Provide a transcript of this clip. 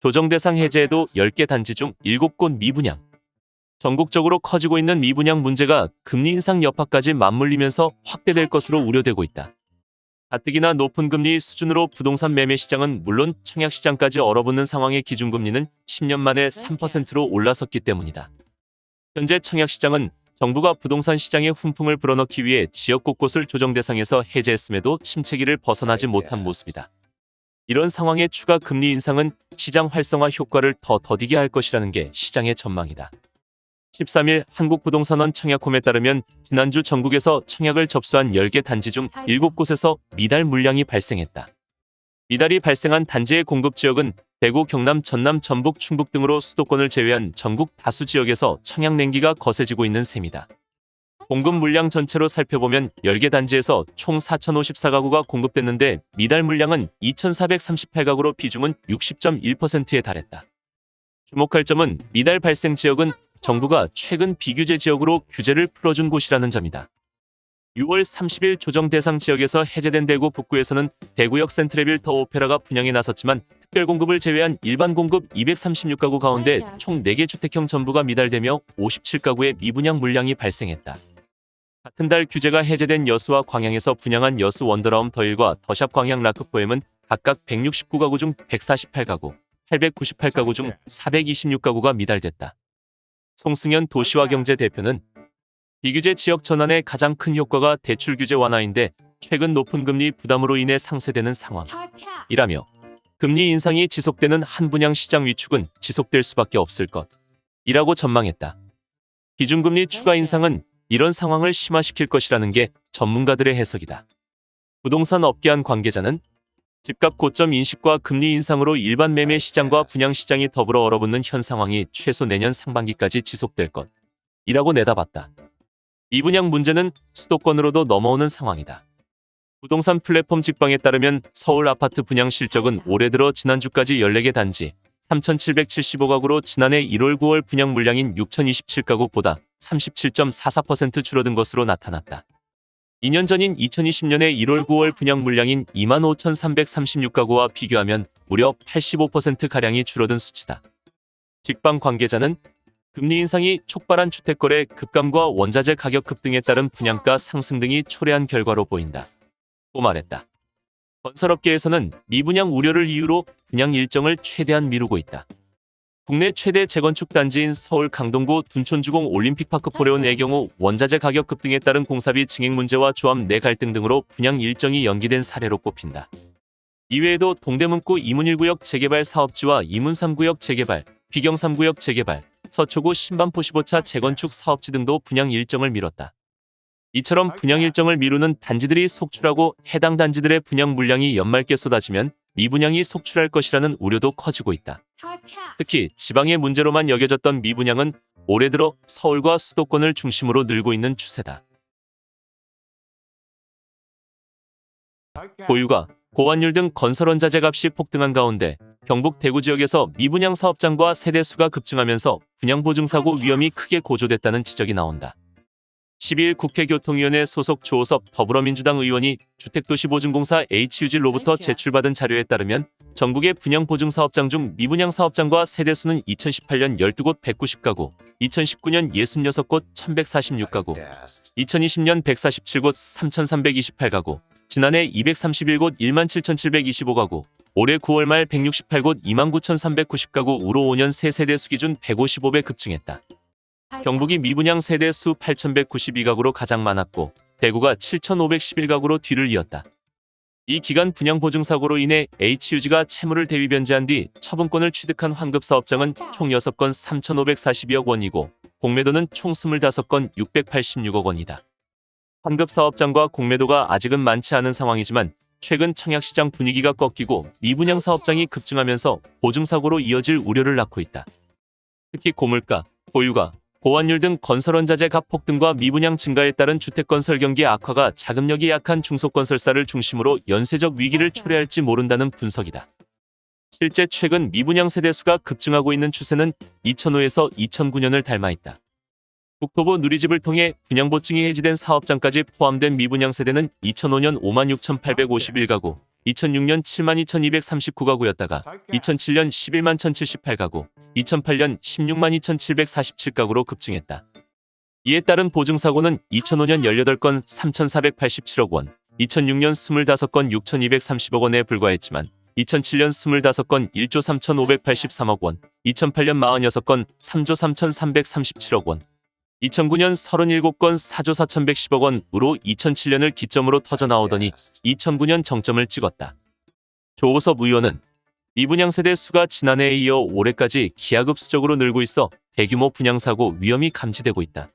조정 대상 해제에도 10개 단지 중 7곳 미분양. 전국적으로 커지고 있는 미분양 문제가 금리 인상 여파까지 맞물리면서 확대될 것으로 우려되고 있다. 가뜩이나 높은 금리 수준으로 부동산 매매 시장은 물론 청약 시장까지 얼어붙는 상황의 기준금리는 10년 만에 3%로 올라섰기 때문이다. 현재 청약 시장은 정부가 부동산 시장에 훈풍을 불어넣기 위해 지역 곳곳을 조정 대상에서 해제했음에도 침체기를 벗어나지 못한 모습이다. 이런 상황의 추가 금리 인상은 시장 활성화 효과를 더 더디게 할 것이라는 게 시장의 전망이다. 13일 한국부동산원 청약홈에 따르면 지난주 전국에서 청약을 접수한 10개 단지 중 7곳에서 미달 물량이 발생했다. 미달이 발생한 단지의 공급 지역은 대구, 경남, 전남, 전북, 충북 등으로 수도권을 제외한 전국 다수 지역에서 청약 냉기가 거세지고 있는 셈이다. 공급 물량 전체로 살펴보면 10개 단지에서 총 4,054가구가 공급됐는데 미달 물량은 2,438가구로 비중은 60.1%에 달했다. 주목할 점은 미달 발생 지역은 정부가 최근 비규제 지역으로 규제를 풀어준 곳이라는 점이다. 6월 30일 조정 대상 지역에서 해제된 대구 북구에서는 대구역 센트레빌 더 오페라가 분양에 나섰지만 특별 공급을 제외한 일반 공급 236가구 가운데 총 4개 주택형 전부가 미달되며 57가구의 미분양 물량이 발생했다. 같은 달 규제가 해제된 여수와 광양에서 분양한 여수 원더라움 더일과 더샵 광양 라크포엠은 각각 169가구 중 148가구, 898가구 중 426가구가 미달됐다. 송승현 도시화경제 대표는 비규제 지역 전환의 가장 큰 효과가 대출 규제 완화인데 최근 높은 금리 부담으로 인해 상쇄되는 상황이라며 금리 인상이 지속되는 한 분양 시장 위축은 지속될 수밖에 없을 것이라고 전망했다. 기준금리 추가 인상은 이런 상황을 심화시킬 것이라는 게 전문가들의 해석이다. 부동산 업계 한 관계자는 집값 고점 인식과 금리 인상으로 일반 매매 시장과 분양 시장이 더불어 얼어붙는 현 상황이 최소 내년 상반기까지 지속될 것이라고 내다봤다. 미분양 문제는 수도권으로도 넘어오는 상황이다. 부동산 플랫폼 직방에 따르면 서울 아파트 분양 실적은 올해 들어 지난주까지 14개 단지 3,775가구로 지난해 1월 9월 분양 물량인 6,027가구보다 37.44% 줄어든 것으로 나타났다. 2년 전인 2020년의 1월 9월 분양 물량인 25,336가구와 비교하면 무려 85%가량이 줄어든 수치다. 직방 관계자는 금리 인상이 촉발한 주택거래 급감과 원자재 가격 급 등에 따른 분양가 상승 등이 초래한 결과로 보인다. 고 말했다. 건설업계에서는 미분양 우려를 이유로 분양 일정을 최대한 미루고 있다. 국내 최대 재건축 단지인 서울 강동구 둔촌주공 올림픽파크 포레온의 경우 원자재 가격 급등에 따른 공사비 증액 문제와 조합 내 갈등 등으로 분양 일정이 연기된 사례로 꼽힌다. 이외에도 동대문구 이문 1구역 재개발 사업지와 이문 3구역 재개발, 비경 3구역 재개발, 서초구 신반포 15차 재건축 사업지 등도 분양 일정을 미뤘다. 이처럼 분양 일정을 미루는 단지들이 속출하고 해당 단지들의 분양 물량이 연말께 쏟아지면 미분양이 속출할 것이라는 우려도 커지고 있다. 특히 지방의 문제로만 여겨졌던 미분양은 올해 들어 서울과 수도권을 중심으로 늘고 있는 추세다. 보유가 고환율 등 건설 원자재 값이 폭등한 가운데 경북 대구 지역에서 미분양 사업장과 세대 수가 급증하면서 분양 보증 사고 위험이 크게 고조됐다는 지적이 나온다. 12일 국회 교통위원회 소속 조호섭 더불어민주당 의원이 주택도시보증공사 HUG로부터 제출받은 자료에 따르면 전국의 분양보증사업장 중 미분양 사업장과 세대수는 2018년 12곳 190가구, 2019년 66곳 1146가구, 2020년 147곳 3328가구, 지난해 231곳 17,725가구, 올해 9월 말 168곳 29,390가구 우로 5년 새 세대수 기준 155배 급증했다. 경북이 미분양 세대 수 8,192가구로 가장 많았고 대구가 7,511가구로 뒤를 이었다. 이 기간 분양 보증 사고로 인해 HUG가 채무를 대위 변제한 뒤 처분권을 취득한 환급 사업장은 총 6건 3,542억 원이고 공매도는 총 25건 686억 원이다. 환급 사업장과 공매도가 아직은 많지 않은 상황이지만 최근 청약시장 분위기가 꺾이고 미분양 사업장이 급증하면서 보증사고로 이어질 우려를 낳고 있다. 특히 고물가, 보유가, 보완율 등 건설원자재 값 폭등과 미분양 증가에 따른 주택건설 경기 악화가 자금력이 약한 중소건설사를 중심으로 연쇄적 위기를 초래할지 모른다는 분석이다. 실제 최근 미분양 세대수가 급증하고 있는 추세는 2005에서 2009년을 닮아 있다. 국토부 누리집을 통해 분양보증이 해지된 사업장까지 포함된 미분양 세대는 2005년 56,851가구, 2006년 72,239가구였다가 2007년 11만 1,078가구, 2008년 16만 2,747가구로 급증했다. 이에 따른 보증사고는 2005년 18건 3,487억 원, 2006년 25건 6,230억 원에 불과했지만 2007년 25건 1조 3,583억 원, 2008년 46건 3조 3,337억 원, 2009년 37건 4조 4,110억 원으로 2007년을 기점으로 터져 나오더니 2009년 정점을 찍었다. 조호섭 의원은 미분양 세대 수가 지난해에 이어 올해까지 기하급수적으로 늘고 있어 대규모 분양사고 위험이 감지되고 있다.